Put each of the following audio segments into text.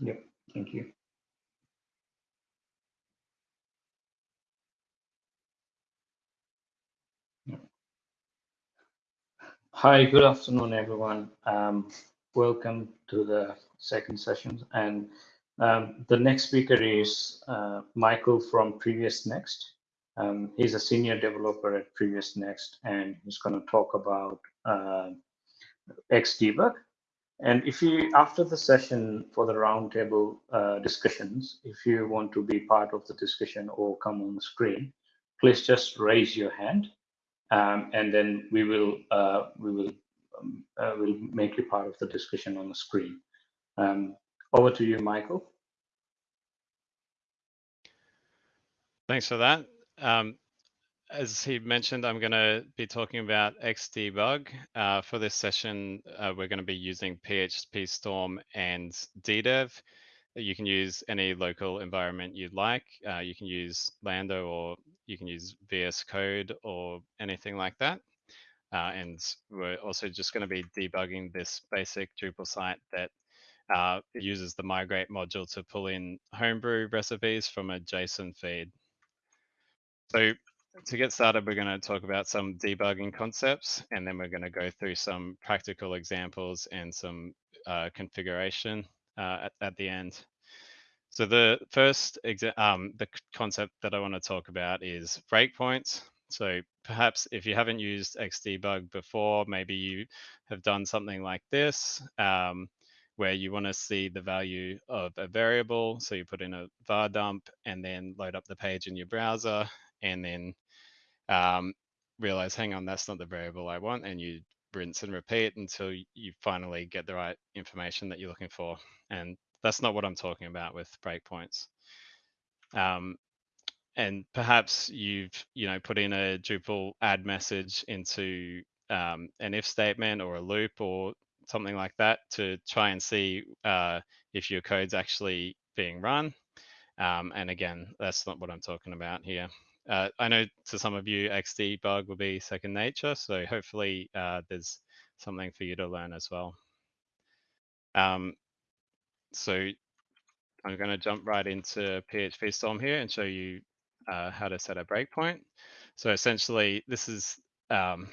Yep, thank you. Hi, good afternoon, everyone. Um, welcome to the second session. And um, the next speaker is uh, Michael from PreviousNext. Um, he's a senior developer at PreviousNext, and he's going to talk about uh, Xdebug. And if you, after the session for the roundtable uh, discussions, if you want to be part of the discussion or come on the screen, please just raise your hand, um, and then we will uh, we will um, uh, will make you part of the discussion on the screen. Um, over to you, Michael. Thanks for that. Um, as he mentioned, I'm going to be talking about Xdebug. Uh, for this session, uh, we're going to be using PHP Storm and DDEV. You can use any local environment you'd like. Uh, you can use Lando or you can use VS Code or anything like that. Uh, and we're also just going to be debugging this basic Drupal site that uh, uses the migrate module to pull in homebrew recipes from a JSON feed. So to get started, we're going to talk about some debugging concepts, and then we're going to go through some practical examples and some uh, configuration uh, at, at, the end. So the first um, the concept that I want to talk about is breakpoints. So perhaps if you haven't used Xdebug before, maybe you have done something like this, um, where you want to see the value of a variable. So you put in a var dump and then load up the page in your browser and then um, realize, hang on, that's not the variable I want, and you rinse and repeat until you finally get the right information that you're looking for. And that's not what I'm talking about with breakpoints. Um, and perhaps you've you know put in a Drupal add message into um, an if statement or a loop or something like that to try and see uh, if your code's actually being run. Um, and again, that's not what I'm talking about here. Uh, I know to some of you, Xdebug will be second nature, so hopefully uh, there's something for you to learn as well. Um, so I'm going to jump right into PHP Storm here and show you uh, how to set a breakpoint. So essentially, this is um,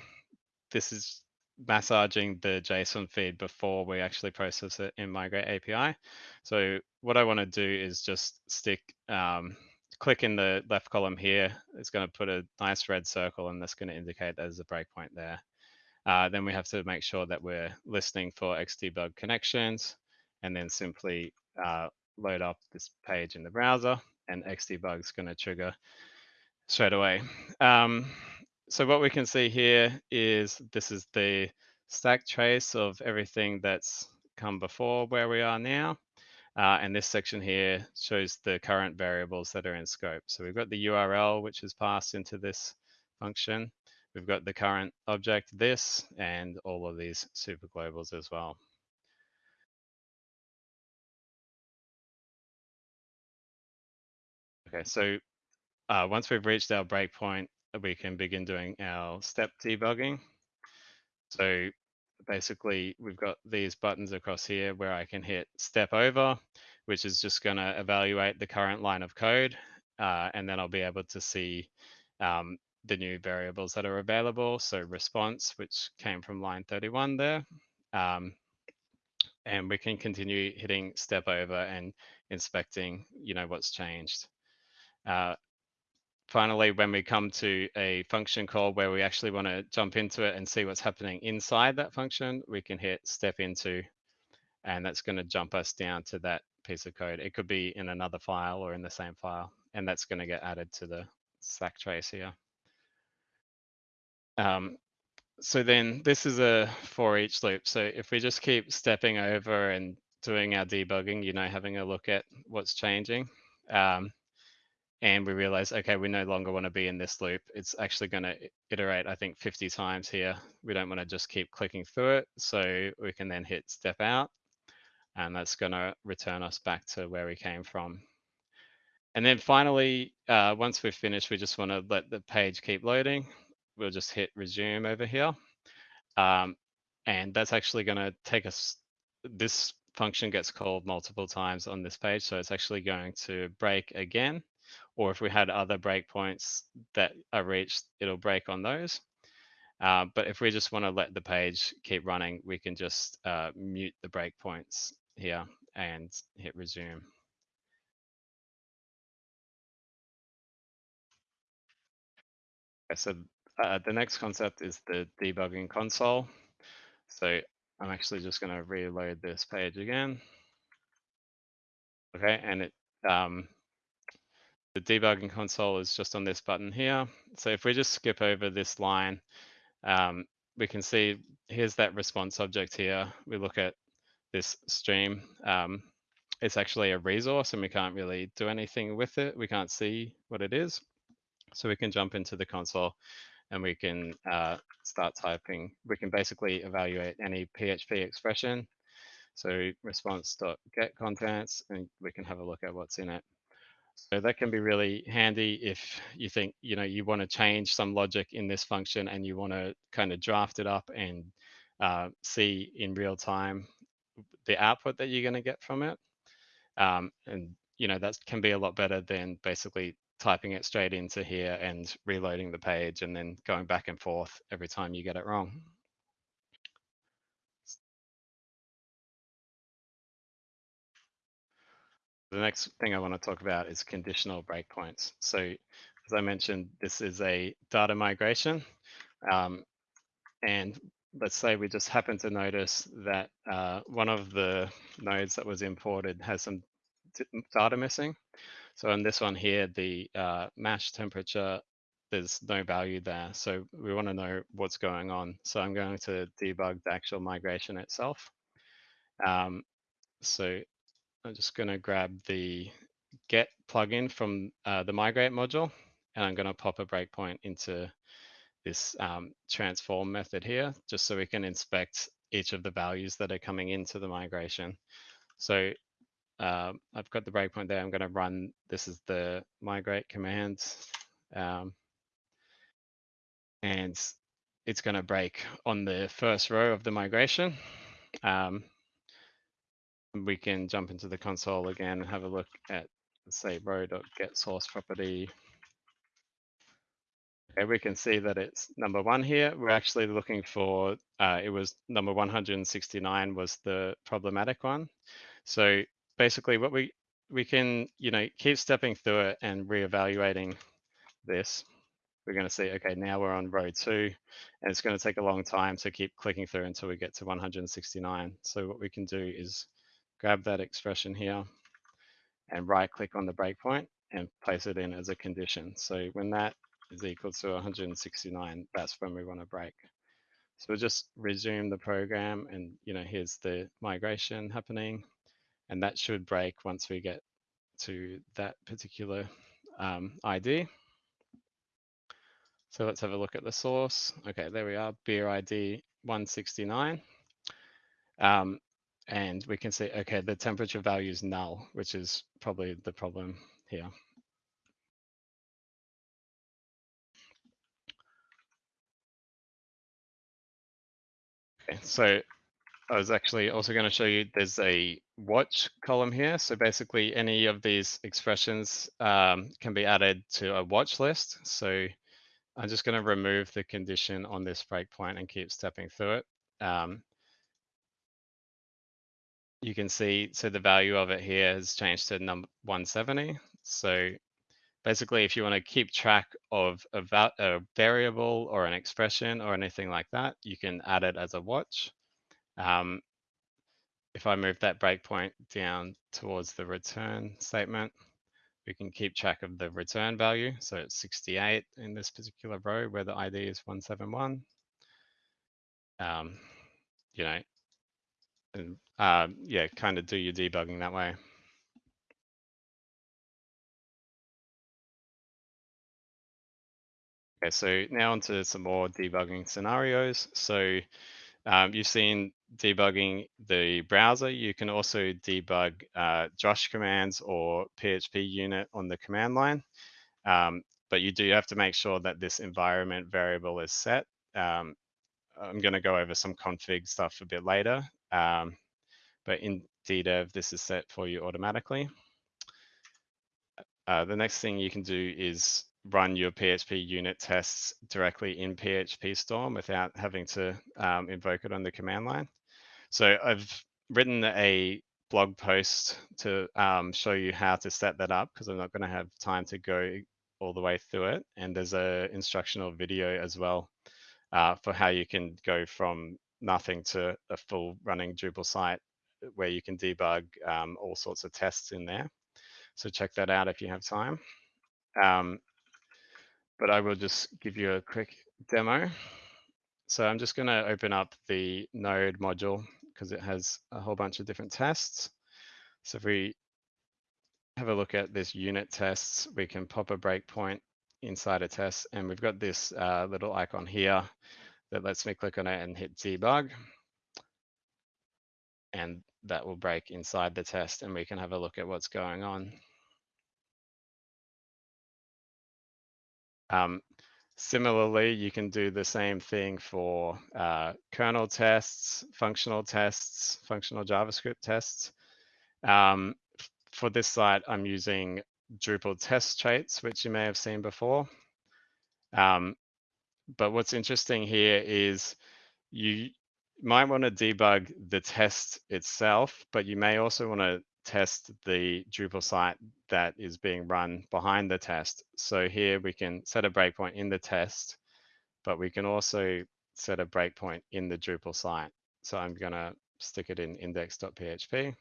this is massaging the JSON feed before we actually process it in Migrate API. So what I want to do is just stick um, click in the left column here, it's going to put a nice red circle and that's going to indicate there's a breakpoint there. Uh, then we have to make sure that we're listening for Xdebug connections and then simply uh, load up this page in the browser and Xdebug is going to trigger straight away. Um, so what we can see here is this is the stack trace of everything that's come before where we are now. Uh, and this section here shows the current variables that are in scope. So we've got the URL, which is passed into this function. We've got the current object, this, and all of these super globals as well. Okay, so uh, once we've reached our breakpoint, we can begin doing our step debugging. So basically we've got these buttons across here where I can hit step over, which is just going to evaluate the current line of code. Uh, and then I'll be able to see um, the new variables that are available. So response, which came from line 31 there. Um, and we can continue hitting step over and inspecting, you know, what's changed. Uh, finally, when we come to a function call where we actually want to jump into it and see what's happening inside that function, we can hit step into, and that's going to jump us down to that piece of code. It could be in another file or in the same file, and that's going to get added to the stack trace here. Um, so then this is a for each loop. So if we just keep stepping over and doing our debugging, you know, having a look at what's changing, um, and we realize, okay, we no longer want to be in this loop. It's actually going to iterate, I think, 50 times here. We don't want to just keep clicking through it. So we can then hit step out, and that's going to return us back to where we came from. And then finally, uh, once we've finished, we just want to let the page keep loading. We'll just hit resume over here. Um, and that's actually going to take us, this function gets called multiple times on this page, so it's actually going to break again. Or if we had other breakpoints that are reached, it'll break on those. Uh, but if we just want to let the page keep running, we can just uh, mute the breakpoints here and hit resume. Okay, so uh, the next concept is the debugging console. So I'm actually just going to reload this page again. Okay, and it um, the debugging console is just on this button here. So if we just skip over this line, um, we can see here's that response object here. We look at this stream. Um, it's actually a resource and we can't really do anything with it. We can't see what it is. So we can jump into the console and we can uh, start typing. We can basically evaluate any PHP expression. So response.get contents, and we can have a look at what's in it. So that can be really handy if you think, you know, you want to change some logic in this function and you want to kind of draft it up and uh, see in real time the output that you're going to get from it. Um, and, you know, that can be a lot better than basically typing it straight into here and reloading the page and then going back and forth every time you get it wrong. The next thing I want to talk about is conditional breakpoints. So as I mentioned, this is a data migration. Um, and let's say we just happen to notice that uh, one of the nodes that was imported has some data missing. So in this one here, the uh, mash temperature, there's no value there. So we want to know what's going on. So I'm going to debug the actual migration itself. Um, so I'm just going to grab the get plugin from uh, the migrate module, and I'm going to pop a breakpoint into this um, transform method here, just so we can inspect each of the values that are coming into the migration. So uh, I've got the breakpoint there. I'm going to run, this is the migrate command. Um, and it's going to break on the first row of the migration. Um, we can jump into the console again and have a look at say row.get source property. Okay, we can see that it's number one here. We're actually looking for, uh, it was number 169 was the problematic one. So basically what we, we can, you know, keep stepping through it and reevaluating this. We're going to see, okay, now we're on row two, and it's going to take a long time to keep clicking through until we get to 169. So what we can do is grab that expression here and right click on the breakpoint and place it in as a condition. So when that is equal to 169, that's when we want to break. So we'll just resume the program and you know here's the migration happening and that should break once we get to that particular um, ID. So let's have a look at the source. Okay, there we are, beer ID 169. Um, and we can see, okay, the temperature value is null, which is probably the problem here. Okay, so I was actually also going to show you there's a watch column here. So basically any of these expressions um, can be added to a watch list. So I'm just going to remove the condition on this breakpoint and keep stepping through it. Um, you can see, so the value of it here has changed to number 170. So basically, if you want to keep track of a, a, variable or an expression or anything like that, you can add it as a watch. Um, if I move that breakpoint down towards the return statement, we can keep track of the return value. So it's 68 in this particular row where the ID is 171. Um, you know, and uh, yeah, kind of do your debugging that way. Okay, so now onto some more debugging scenarios. So um, you've seen debugging the browser. You can also debug uh, Drush commands or PHP unit on the command line. Um, but you do have to make sure that this environment variable is set. Um, I'm going to go over some config stuff a bit later. Um, but in DDEV, this is set for you automatically. Uh, the next thing you can do is run your PHP unit tests directly in PHP Storm without having to um, invoke it on the command line. So I've written a blog post to um, show you how to set that up because I'm not going to have time to go all the way through it. And there's a instructional video as well uh, for how you can go from nothing to a full running Drupal site where you can debug um, all sorts of tests in there. So check that out if you have time. Um, but I will just give you a quick demo. So I'm just going to open up the node module because it has a whole bunch of different tests. So if we have a look at this unit tests, we can pop a breakpoint inside a test and we've got this uh, little icon here that lets me click on it and hit debug. And that will break inside the test and we can have a look at what's going on. Um, similarly, you can do the same thing for uh, kernel tests, functional tests, functional JavaScript tests. Um, for this site, I'm using Drupal test traits, which you may have seen before. Um, but what's interesting here is you might want to debug the test itself, but you may also want to test the Drupal site that is being run behind the test. So here we can set a breakpoint in the test, but we can also set a breakpoint in the Drupal site. So I'm going to stick it in index.php.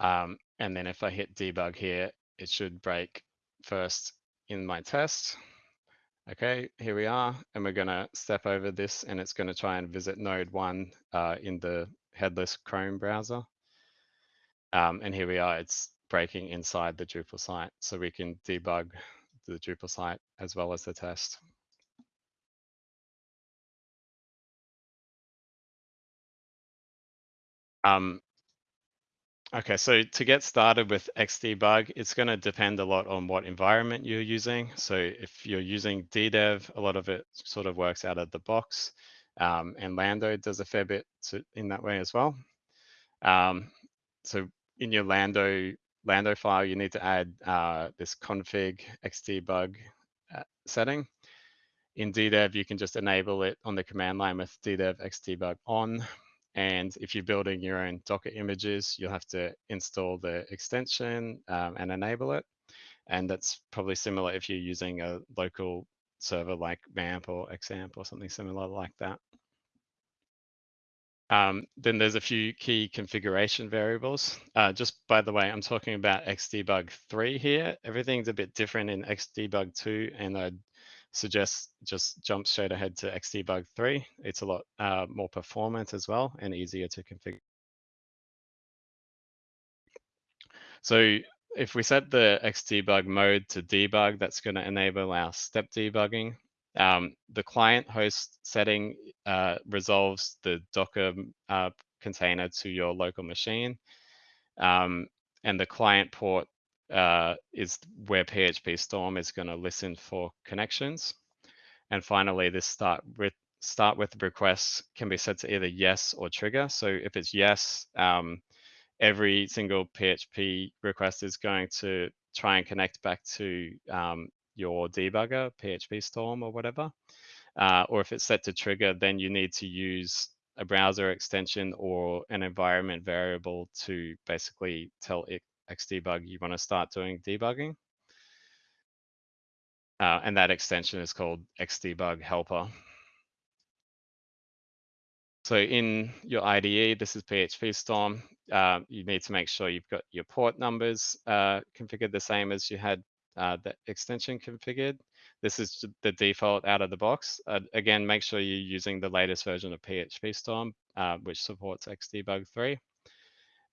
Um, and then if I hit debug here, it should break first in my test. Okay, here we are, and we're going to step over this, and it's going to try and visit node one uh, in the headless Chrome browser. Um, and here we are, it's breaking inside the Drupal site. So we can debug the Drupal site as well as the test. Um, Okay, so to get started with Xdebug, it's going to depend a lot on what environment you're using. So if you're using DDEV, a lot of it sort of works out of the box. Um, and Lando does a fair bit to, in that way as well. Um, so in your Lando Lando file, you need to add uh, this config xdebug uh, setting. In DDEV, you can just enable it on the command line with DDEV xdebug on. And if you're building your own Docker images, you'll have to install the extension um, and enable it. And that's probably similar if you're using a local server like MAMP or XAMPP or something similar like that. Um, then there's a few key configuration variables. Uh, just by the way, I'm talking about Xdebug 3 here. Everything's a bit different in Xdebug 2, and I'd suggest just jump straight ahead to Xdebug 3. It's a lot uh, more performant as well and easier to configure. So if we set the Xdebug mode to debug, that's going to enable our step debugging. Um, the client host setting uh, resolves the Docker uh, container to your local machine. Um, and the client port uh, is where PHP Storm is going to listen for connections. And finally, this start with start with requests can be set to either yes or trigger. So if it's yes, um, every single PHP request is going to try and connect back to um, your debugger, PHP Storm or whatever. Uh, or if it's set to trigger, then you need to use a browser extension or an environment variable to basically tell it Xdebug you want to start doing debugging. Uh, and that extension is called Xdebug Helper. So in your IDE, this is PHP Storm. Uh, you need to make sure you've got your port numbers uh, configured the same as you had uh, the extension configured. This is the default out of the box. Uh, again, make sure you're using the latest version of PHP Storm, uh, which supports Xdebug 3.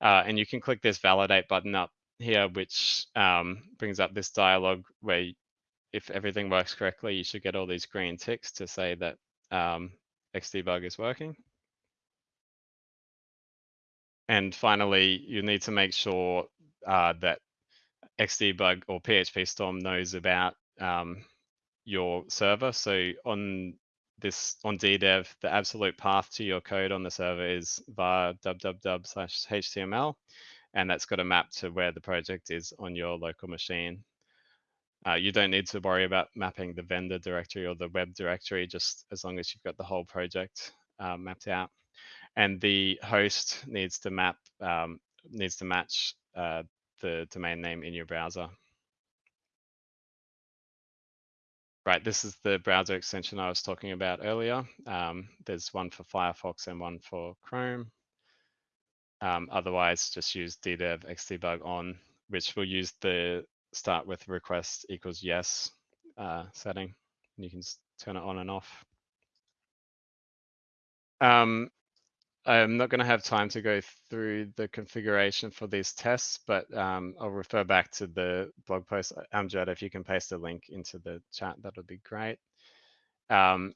Uh, and you can click this validate button up here, which um, brings up this dialog where if everything works correctly, you should get all these green ticks to say that um, Xdebug is working. And finally, you need to make sure uh, that Xdebug or PHP Storm knows about um, your server. So on this on DDEV, the absolute path to your code on the server is via www slash HTML, and that's got a map to where the project is on your local machine. Uh, you don't need to worry about mapping the vendor directory or the web directory, just as long as you've got the whole project uh, mapped out. And the host needs to map, um, needs to match uh, the domain name in your browser. Right, this is the browser extension I was talking about earlier. Um, there's one for Firefox and one for Chrome. Um, otherwise, just use ddev xdebug on, which will use the start with request equals yes uh, setting. And you can turn it on and off. Um, I'm not going to have time to go through the configuration for these tests, but um, I'll refer back to the blog post. Uh, Amjad, if you can paste a link into the chat, that would be great. Um,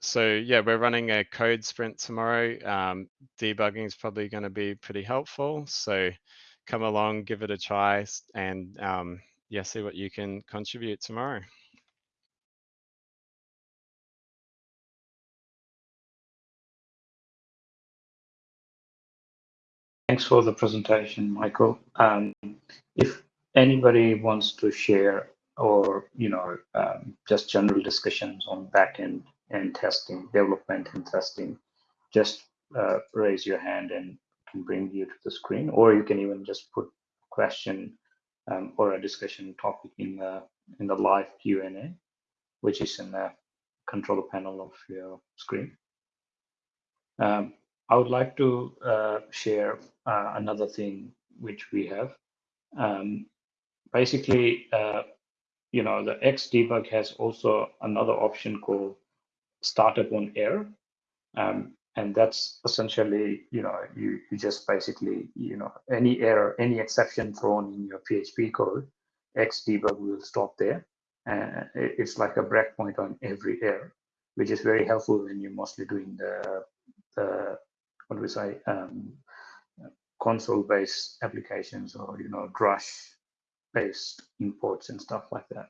so yeah, we're running a code sprint tomorrow. Um, debugging is probably going to be pretty helpful. So come along, give it a try, and um, yeah, see what you can contribute tomorrow. Thanks for the presentation, Michael. Um, if anybody wants to share or you know um, just general discussions on backend and testing, development and testing, just uh, raise your hand and can bring you to the screen, or you can even just put question um, or a discussion topic in the in the live Q&A, which is in the control panel of your screen. I would like to uh, share uh, another thing which we have. Um, basically, uh, you know, the Xdebug has also another option called start upon error. Um, and that's essentially, you know, you, you just basically, you know, any error, any exception thrown in your PHP code, Xdebug will stop there. And it's like a breakpoint on every error, which is very helpful when you're mostly doing the, the what do we say, um, console-based applications or you know Drush-based imports and stuff like that.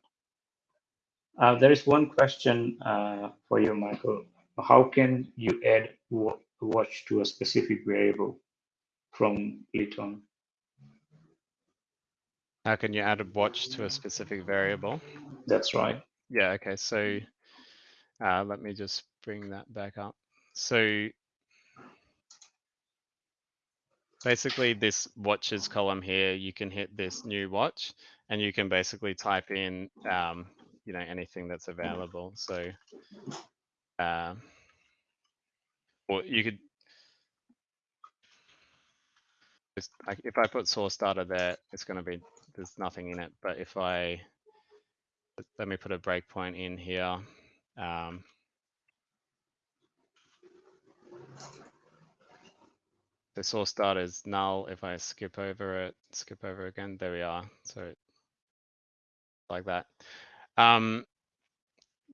Uh, there is one question uh, for you, Michael. How can you add watch to a specific variable from Lytton? How can you add a watch to a specific variable? That's right. Yeah, okay, so uh, let me just bring that back up. So basically this watches column here, you can hit this new watch and you can basically type in, um, you know, anything that's available. So, uh, or you could, just, if I put source data there, it's going to be, there's nothing in it. But if I, let me put a breakpoint in here. Um, the source data is null. If I skip over it, skip over again, there we are. So like that. Um,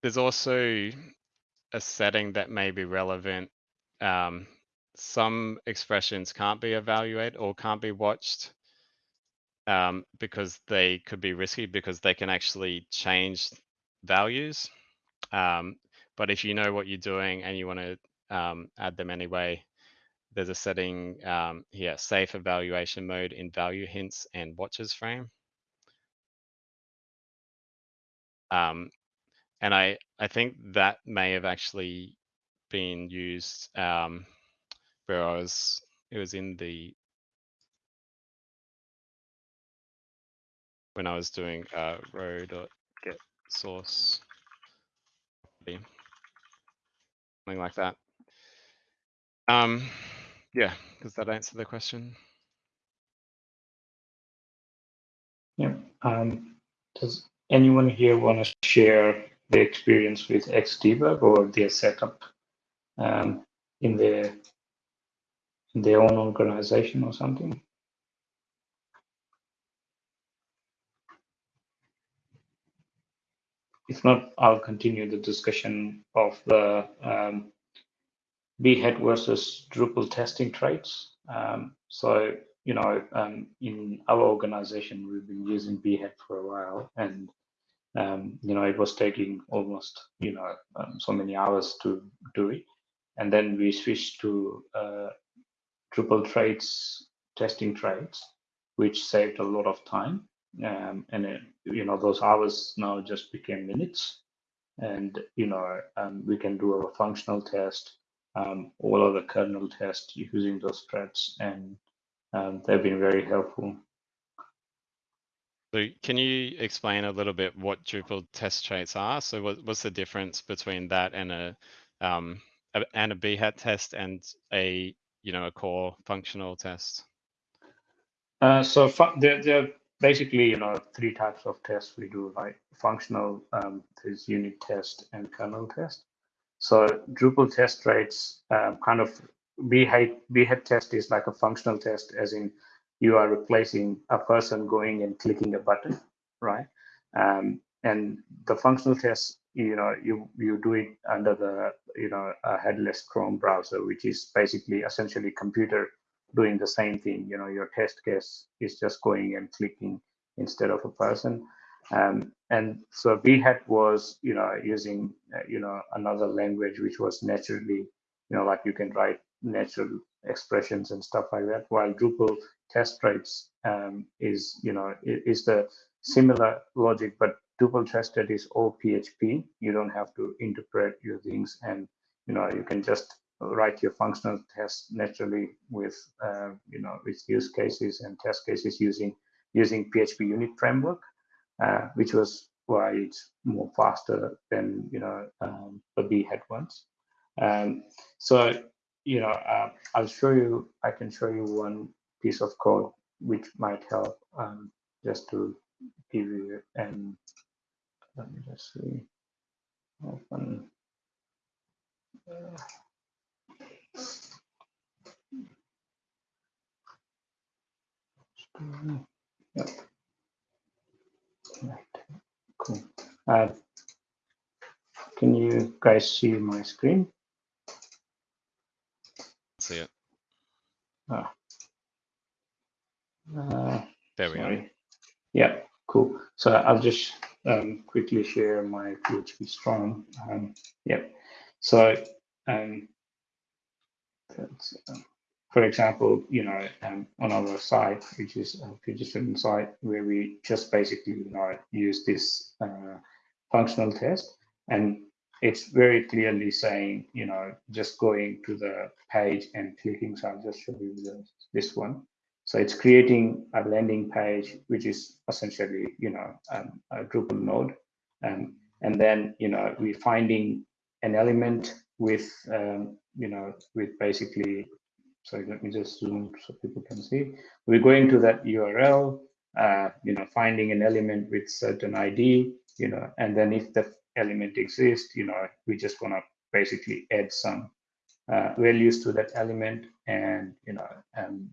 there's also a setting that may be relevant. Um, some expressions can't be evaluated or can't be watched um, because they could be risky because they can actually change values. Um, but if you know what you're doing and you want to um, add them anyway, there's a setting um, here, safe evaluation mode in value hints and watches frame. Um, and I, I think that may have actually been used um, where I was, it was in the, when I was doing uh, row.get source, something like that. Um, yeah, does that answer the question? Yeah. Um, does anyone here want to share their experience with Xdebug or their setup um, in their in their own organization or something? If not, I'll continue the discussion of the um, Behat versus Drupal testing traits. Um, so, you know, um, in our organization, we've been using Behat for a while, and um, you know, it was taking almost, you know, um, so many hours to do it. And then we switched to uh, Drupal traits, testing traits, which saved a lot of time. Um, and, it, you know, those hours now just became minutes. And, you know, um, we can do a functional test, um, all of the kernel tests using those threads. And um, they've been very helpful. So can you explain a little bit what Drupal test traits are? So what, what's the difference between that and a um, a, and a Behat test and a you know a core functional test? Uh, so there, there are basically you know three types of tests we do. Like functional, um, there's unit test and kernel test. So Drupal test traits um, kind of Behat, Behat test is like a functional test, as in you are replacing a person going and clicking a button, right? Um, and the functional test, you know, you you do it under the you know a headless Chrome browser, which is basically essentially computer doing the same thing. You know, your test case is just going and clicking instead of a person. Um, and so Behat was, you know, using, uh, you know, another language which was naturally, you know, like you can write natural expressions and stuff like that. While Drupal test traits um, is, you know, is the similar logic, but Drupal tested is all PHP. You don't have to interpret your things, and you know, you can just write your functional tests naturally with, uh, you know, with use cases and test cases using using PHP unit framework, uh, which was why it's more faster than you know um, the Behat ones. Um, so you know, uh, I'll show you. I can show you one piece of code which might help um, just to give you and let me just see open uh, yep. Right cool uh, can you guys see my screen see it ah. Uh, there we sorry. go. Yeah, cool. So I'll just um, quickly share my PHP Storm. Um, yep. So, um, uh, for example, you know, um, on our site, which is a PHP site, where we just basically, you know, use this uh, functional test, and it's very clearly saying, you know, just going to the page and clicking. So I'll just show you the, this one. So it's creating a landing page, which is essentially, you know, um, a Drupal node. Um, and then, you know, we're finding an element with, um, you know, with basically, sorry, let me just zoom so people can see. We're going to that URL, uh, you know, finding an element with certain ID, you know, and then if the element exists, you know, we just want to basically add some uh, values to that element and, you know, and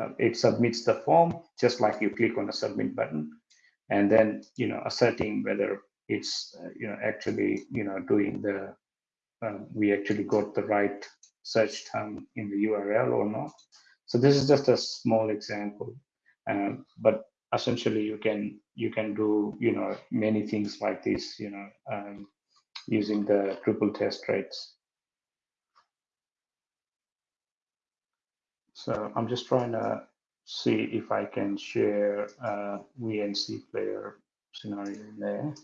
uh, it submits the form just like you click on the submit button and then you know asserting whether it's uh, you know actually you know doing the um, we actually got the right search term in the url or not so this is just a small example um, but essentially you can you can do you know many things like this you know um, using the Drupal test traits. So I'm just trying to see if I can share a VNC player scenario in there.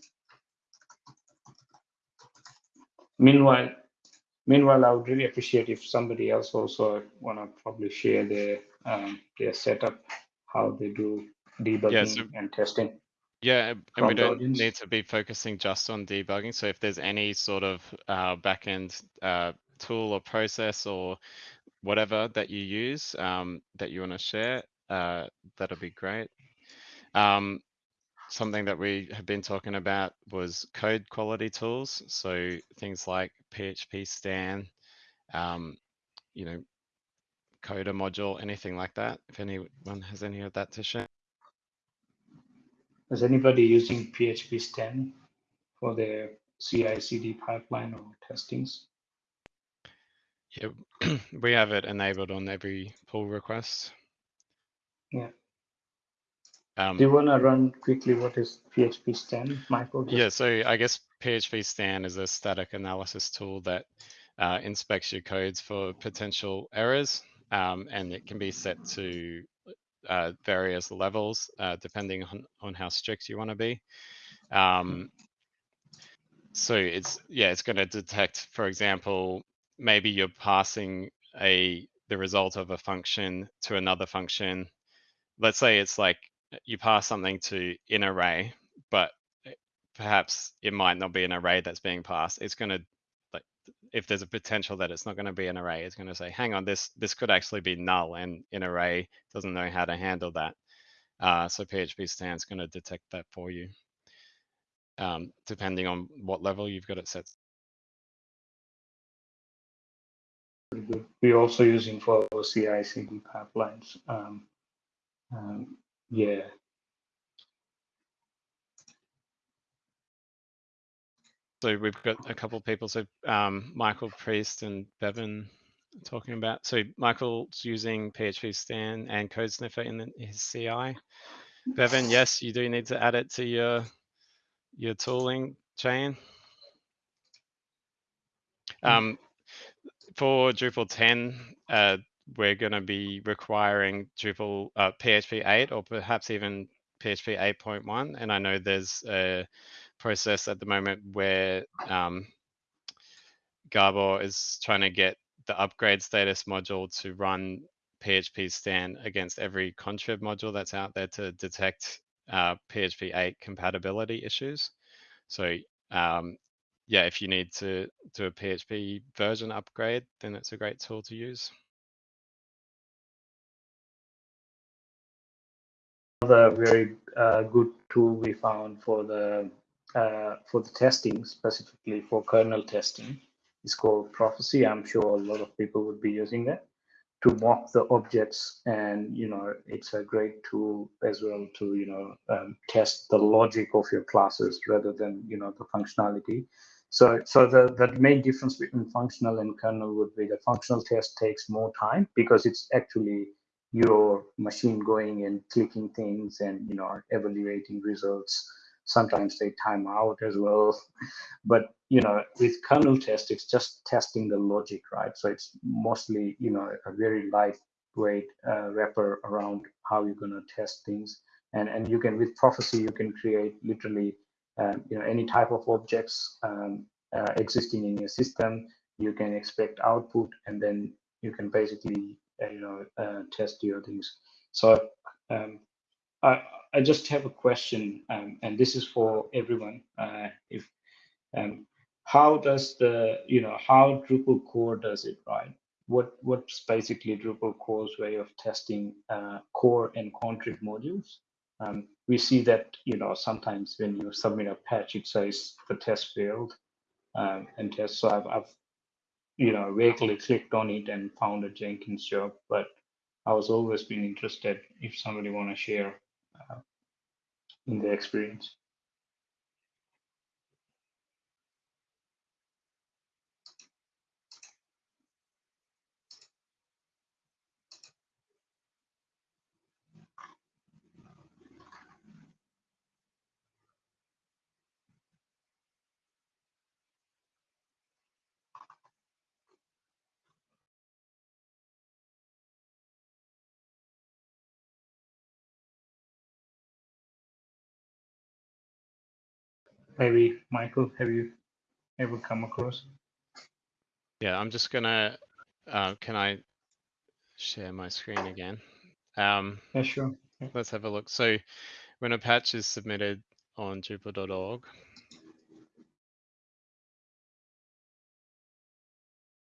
Meanwhile, meanwhile, I would really appreciate if somebody else also want to probably share their um, their setup, how they do debugging yeah, so, and testing. Yeah, and we don't need to be focusing just on debugging. So if there's any sort of uh, backend uh, tool or process or whatever that you use um, that you want to share, uh, that'll be great. Um, something that we have been talking about was code quality tools. So things like PHP Stan, um, you know, Coder module, anything like that. If anyone has any of that to share. Is anybody using PHP Stan for their CI/CD pipeline or testings? Yeah, we have it enabled on every pull request. Yeah. Um, Do you want to run quickly what is PHP Stan, Michael? Yeah, so I guess PHP Stan is a static analysis tool that uh, inspects your codes for potential errors, um, and it can be set to uh, various levels uh, depending on, on how strict you want to be. Um, so it's yeah, it's going to detect, for example, maybe you're passing a the result of a function to another function. Let's say it's like you pass something to in array, but eh, perhaps it might not be an array that's being passed. It's going to like if there's a potential that it's not going to be an array, it's going to say, hang on, this this could actually be null, and in array doesn't know how to handle that. Uh, so PHP Stan's going to detect that for you, um, depending on what level you've got it set. We're also using for CI/CD pipelines. Um, um, yeah. So we've got a couple of people. So um, Michael Priest and Bevan talking about. So Michael's using PHP Stan and Code Sniffer in the, his CI. Bevan, yes, you do need to add it to your your tooling chain. Um, for Drupal 10, uh, we're going to be requiring Drupal uh, PHP 8 or perhaps even PHP 8.1. And I know there's a process at the moment where um, is trying to get the upgrade status module to run PHP Stan against every contrib module that's out there to detect uh, PHP 8 compatibility issues. So um, yeah, if you need to do a PHP version upgrade, then it's a great tool to use. Another very uh, good tool we found for the uh, for the testing, specifically for kernel testing, is called Prophecy. I'm sure a lot of people would be using that to mock the objects, and you know it's a great tool as well to you know um, test the logic of your classes rather than you know the functionality. So, so the, the main difference between functional and kernel would be the functional test takes more time because it's actually your machine going and clicking things and you know evaluating results. Sometimes they time out as well. But you know, with kernel test, it's just testing the logic, right? So it's mostly you know a very lightweight uh, wrapper around how you're gonna test things. And and you can with prophecy you can create literally um, you know any type of objects um, uh, existing in your system you can expect output and then you can basically you know uh, test your things so um, I, I just have a question um, and this is for everyone uh, if um, how does the you know how Drupal core does it right what what's basically Drupal core's way of testing uh, core and contrib modules um, we see that you know sometimes when you submit a patch, it says the test failed um, and test. So I've, I've you know vaguely clicked on it and found a Jenkins job, but I was always been interested if somebody want to share uh, in their experience. Maybe Michael, have you ever come across? Yeah, I'm just gonna, uh, can I share my screen again? Um, Yeah, sure. let's have a look. So when a patch is submitted on Drupal.org,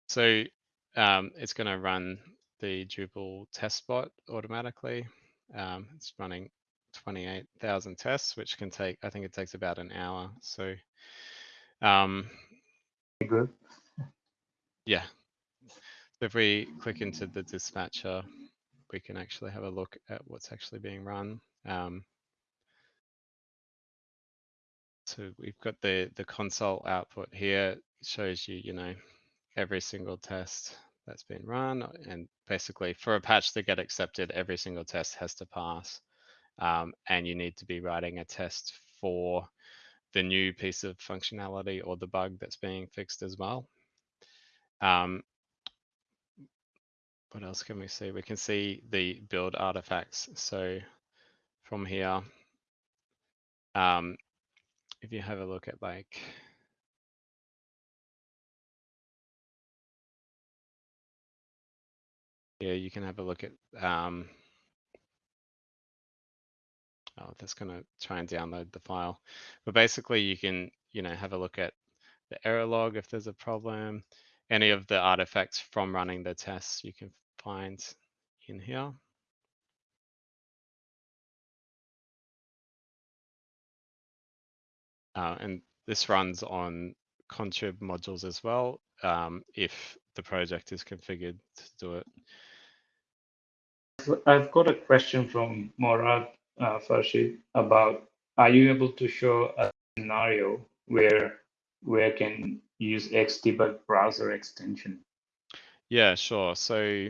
so um, it's going to run the Drupal test bot automatically. Um, it's running 28,000 tests, which can take, I think it takes about an hour. So um, Good. yeah, so if we click into the dispatcher, we can actually have a look at what's actually being run. Um, so we've got the, the console output here, it shows you, you know, every single test that's been run. And basically for a patch to get accepted, every single test has to pass. Um, and you need to be writing a test for the new piece of functionality or the bug that's being fixed as well. Um, what else can we see? We can see the build artifacts. So from here, um, if you have a look at like yeah, you can have a look at um, oh, that's going to try and download the file. But basically you can, you know, have a look at the error log if there's a problem, any of the artifacts from running the tests you can find in here. Uh, and this runs on contrib modules as well, um, if the project is configured to do it. I've got a question from Morad uh, Farshid about, are you able to show a scenario where where can use Xdebug browser extension? Yeah, sure. So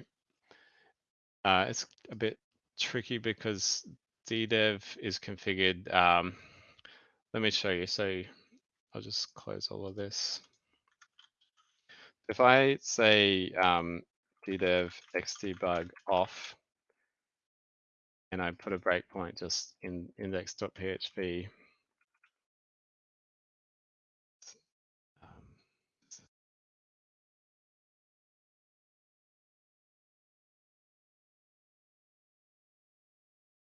uh, it's a bit tricky because DDEV is configured. Um, let me show you. So I'll just close all of this. If I say um, DDEV xdebug off, and I put a breakpoint just in index.php, um,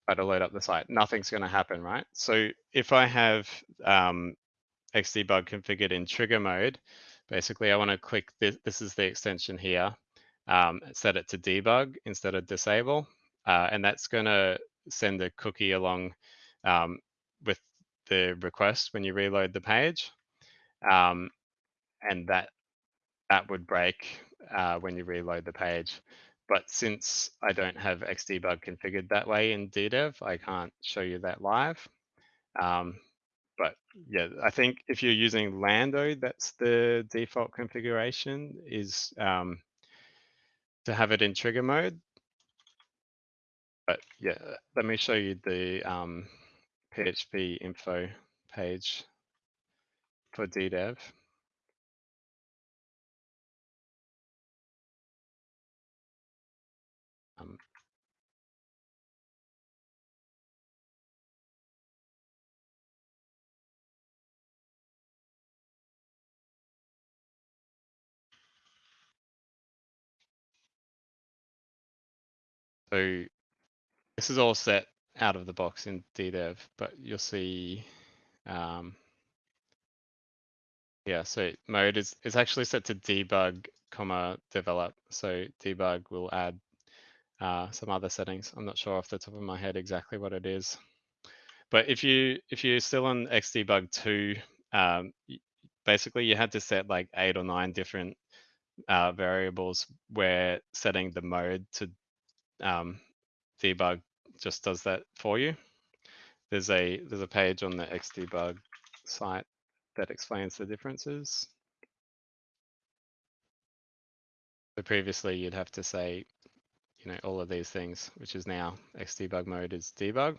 try to load up the site, nothing's going to happen, right? So if I have um, Xdebug configured in trigger mode, basically I want to click this, this is the extension here, um, set it to debug instead of disable, uh, and that's going to send a cookie along um, with the request when you reload the page, um, and that that would break uh, when you reload the page. But since I don't have Xdebug configured that way in DDEV, I can't show you that live. Um, but yeah, I think if you're using Lando, that's the default configuration is um, to have it in trigger mode. But yeah, let me show you the um, PHP info page for DDEV. Um, so this is all set out of the box in DDEV, but you'll see, um, yeah, so mode is, is actually set to debug, comma, develop. So debug will add uh, some other settings. I'm not sure off the top of my head exactly what it is. But if you if you're still on Xdebug 2, um, basically you had to set like eight or nine different uh, variables where setting the mode to um, debug just does that for you. There's a there's a page on the Xdebug site that explains the differences. So previously you'd have to say, you know, all of these things, which is now Xdebug mode is debug.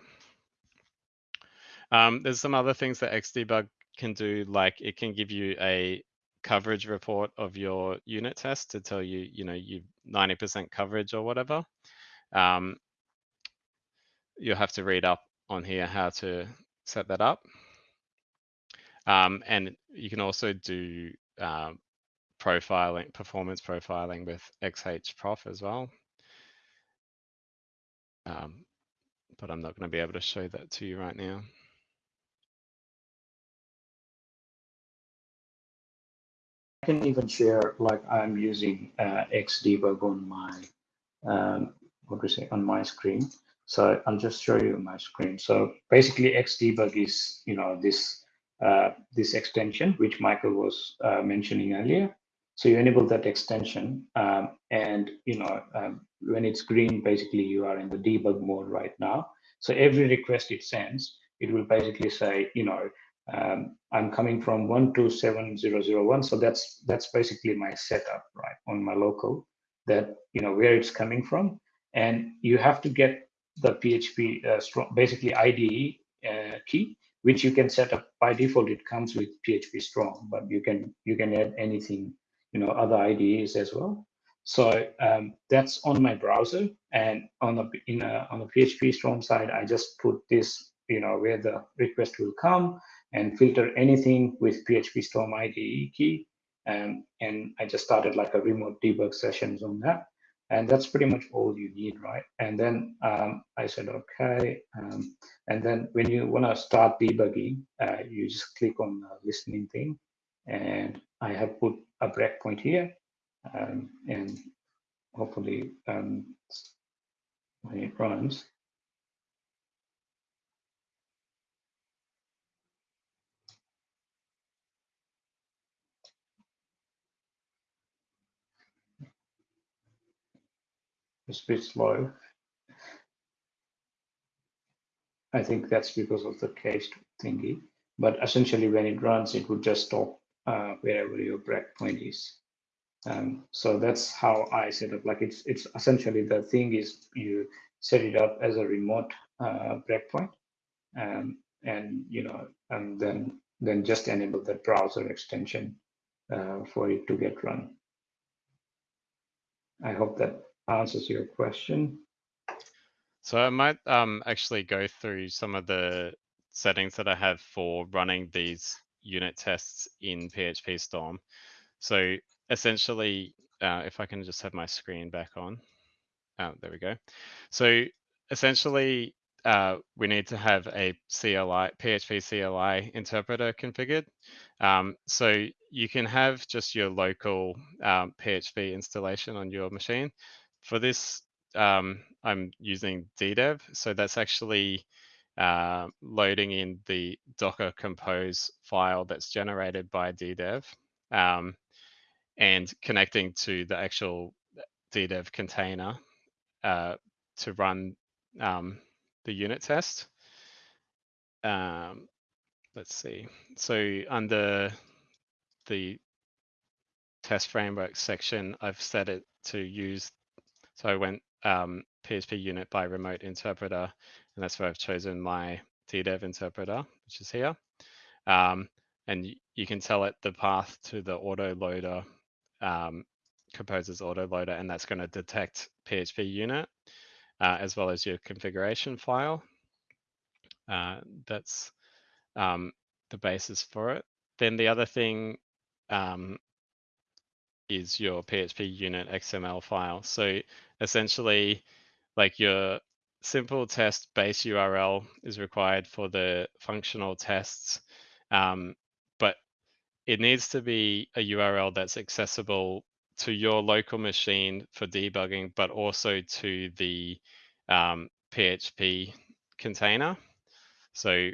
Um, there's some other things that Xdebug can do, like it can give you a coverage report of your unit test to tell you, you know, you 90% coverage or whatever. Um, you'll have to read up on here how to set that up. Um, and you can also do uh, profiling, performance profiling with XHProf as well. Um, but I'm not going to be able to show that to you right now. I can even share like I'm using uh, Xdebug on my um, what do we say on my screen. So I'll just show you my screen. So basically Xdebug is, you know, this uh, this extension, which Michael was uh, mentioning earlier. So you enable that extension um, and, you know, um, when it's green, basically you are in the debug mode right now. So every request it sends, it will basically say, you know, um, I'm coming from 127001. So that's that's basically my setup, right, on my local that, you know, where it's coming from. And you have to get the PHP uh, Storm, basically IDE uh, key, which you can set up by default. It comes with PHP Storm, but you can you can add anything, you know, other IDEs as well. So um, that's on my browser, and on the in a, on the PHP Storm side, I just put this, you know, where the request will come and filter anything with PHP Storm IDE key, um, and I just started like a remote debug sessions on that, and that's pretty much all you need, right? And then um, I said okay, um, and then when you want to start debugging, uh, you just click on the listening thing, and I have put a breakpoint here um, and hopefully um, when it runs, it's a bit slow. I think that's because of the cached thingy. But essentially, when it runs, it would just stop uh, wherever your breakpoint is. Um, so that's how I set up. Like it's it's essentially the thing is you set it up as a remote uh, breakpoint, um, and you know, and then then just enable the browser extension uh, for it to get run. I hope that answers your question. So I might um, actually go through some of the settings that I have for running these unit tests in PHP Storm. So essentially, uh, if I can just have my screen back on. Oh, there we go. So essentially, uh, we need to have a CLI, PHP CLI interpreter configured. Um, so you can have just your local um, PHP installation on your machine. For this, um, I'm using DDEV. So that's actually uh, loading in the Docker Compose file that's generated by DDEV. Um, and connecting to the actual DDEV container uh, to run um, the unit test. Um, let's see. So under the test framework section, I've set it to use, so I went um, PHP unit by remote interpreter, and that's where I've chosen my DDEV interpreter, which is here. Um, and you can tell it the path to the autoloader um, Composer's autoloader, and that's going to detect PHP unit uh, as well as your configuration file. Uh, that's um, the basis for it. Then the other thing um, is your PHP unit XML file. So essentially, like your simple test base URL is required for the functional tests. Um, but it needs to be a URL that's accessible to your local machine for debugging, but also to the um, PHP container. So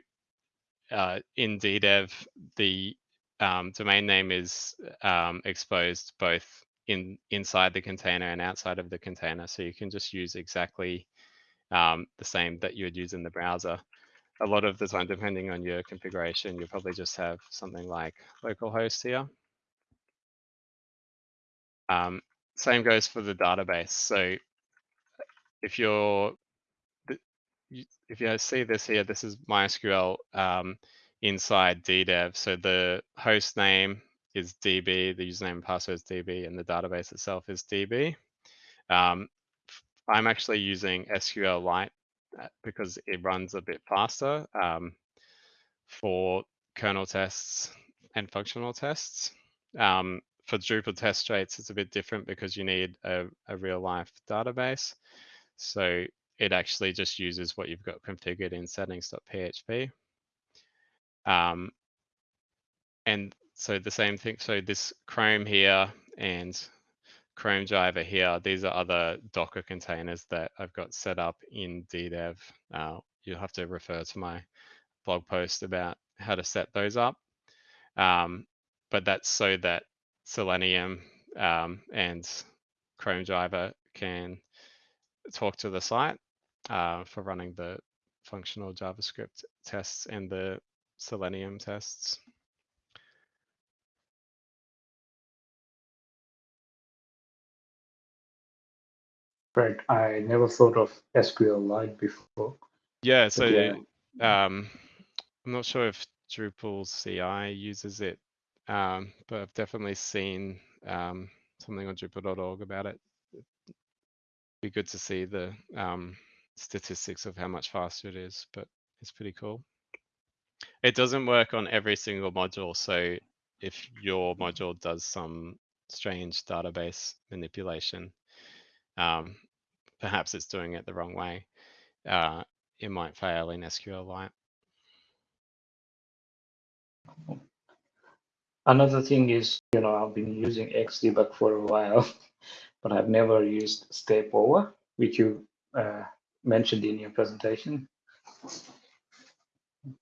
uh, in DDEV, the um, domain name is um, exposed both in inside the container and outside of the container. So you can just use exactly um, the same that you would use in the browser a lot of the time, depending on your configuration, you probably just have something like localhost here. Um, same goes for the database. So if you're, if you see this here, this is MySQL um, inside DDEV. So the host name is DB, the username and password is DB, and the database itself is DB. Um, I'm actually using SQLite uh, because it runs a bit faster um, for kernel tests and functional tests. Um, for Drupal test traits, it's a bit different because you need a, a real life database. So it actually just uses what you've got configured in settings.php. Um, and so the same thing, so this Chrome here and Chrome driver here, these are other Docker containers that I've got set up in DDEV. Uh, you'll have to refer to my blog post about how to set those up. Um, but that's so that Selenium um, and Chrome driver can talk to the site uh, for running the functional JavaScript tests and the Selenium tests. Right. I never thought of SQL SQLite before. Yeah, so yeah. um, I'm not sure if Drupal CI uses it, um, but I've definitely seen um, something on Drupal.org about it. It'd Be good to see the um, statistics of how much faster it is, but it's pretty cool. It doesn't work on every single module, so if your module does some strange database manipulation, um, perhaps it's doing it the wrong way. Uh, it might fail in SQLite. Another thing is, you know, I've been using Xdebug for a while, but I've never used step over, which you uh, mentioned in your presentation.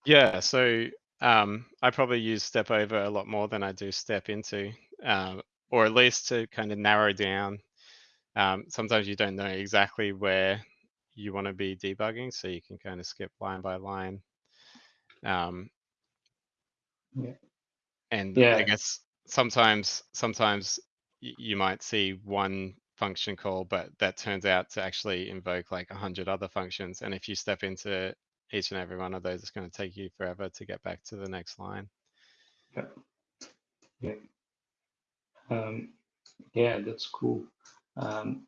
Yeah, so um, I probably use step over a lot more than I do step into, um, or at least to kind of narrow down. Um, sometimes you don't know exactly where you want to be debugging, so you can kind of skip line by line. Um, Yeah. and Yeah. I guess sometimes sometimes you might see one function call, but that turns out to actually invoke like a hundred other functions. And if you step into each and every one of those, is going to take you forever to get back to the next line. Um, yeah, that's cool. Um,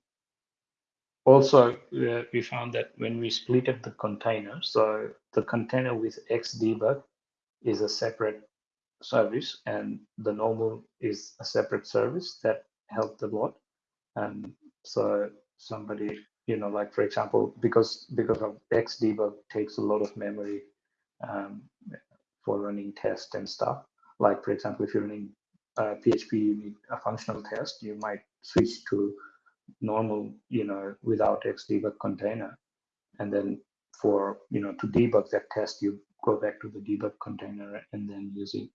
also, uh, we found that when we split up the container, so the container with Xdebug is a separate service and the normal is a separate service that helped a lot. And so somebody, you know, like for example, because because of Xdebug takes a lot of memory um, for running tests and stuff. Like for example, if you're running uh, PHP, you need a functional test, you might switch to normal, you know, without Xdebug container. And then for, you know, to debug that test, you go back to the debug container and then it.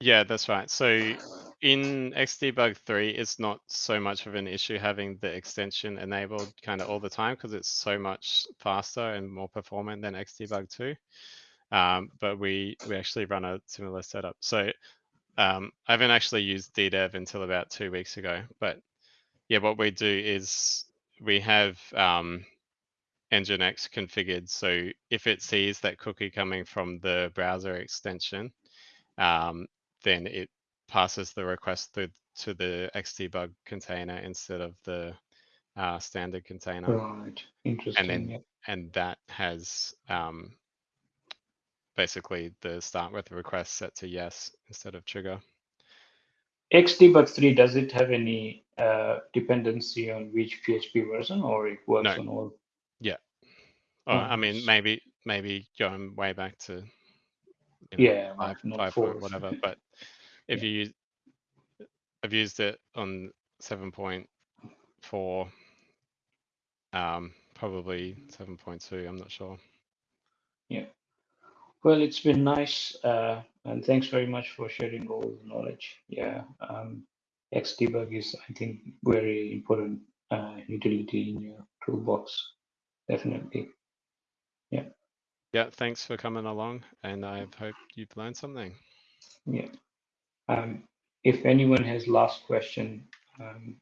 Yeah, that's right. So in Xdebug 3, it's not so much of an issue having the extension enabled kind of all the time because it's so much faster and more performant than Xdebug 2. Um, but we we actually run a similar setup. So um, I haven't actually used DDev until about two weeks ago. But yeah, what we do is we have um, Nginx configured. So if it sees that cookie coming from the browser extension, um, then it passes the request through to the Xdebug container instead of the uh, standard container, Right. Interesting. And then- yeah. and that has um, basically the start with the request set to yes instead of trigger. Xdebug 3, does it have any uh, dependency on which PHP version or it works No. on all? Or Oh, I mean, maybe maybe going way back to you know, Yeah, five five four. point whatever. But if you use, I've used it on seven point four, um, probably seven point two. I'm not sure. Yeah. Well, it's been nice, uh, and thanks very much for sharing all the knowledge. Yeah, um, Xdebug is, I think, very important uh, utility in your toolbox. Definitely. Yeah. Yeah, thanks for coming along, and I hope you've learned something. Yeah. Um, if anyone has last question, um,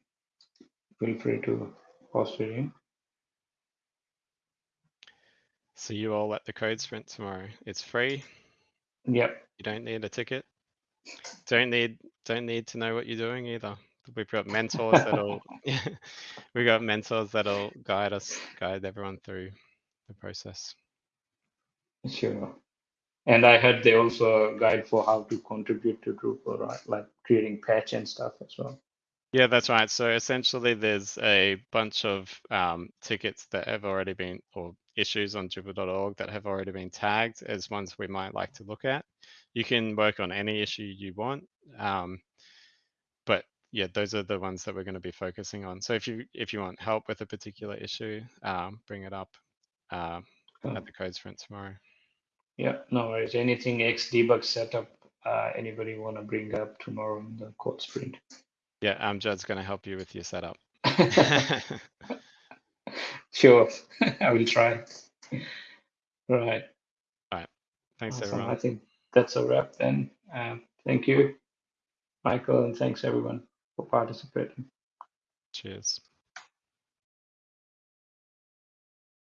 feel free to post it in. See you all at the code sprint tomorrow. It's free. Yep. You don't need a ticket. Don't need don't need to know what you're doing either. We've got mentors that'll we got mentors that'll guide us, guide everyone through the process. Sure. And I heard they also guide for how to contribute to Drupal, right? Like creating patch and stuff as well. Yeah, that's right. So essentially, there's a bunch of um, tickets that have already been, or issues on Drupal.org that have already been tagged as ones we might like to look at. You can work on any issue you want, um, but yeah, those are the ones that we're going to be focusing on. So if you if you want help with a particular issue, um, bring it up uh, at the code sprint tomorrow. Yeah, no worries. Anything X debug setup, uh, anybody want to bring up tomorrow in the code sprint? Yeah, Judd's going to help you with your setup. sure, I will try. Right. All right. Thanks, Awesome. everyone. I think that's a wrap then. Um, thank you, Michael, and thanks everyone for participating. Cheers.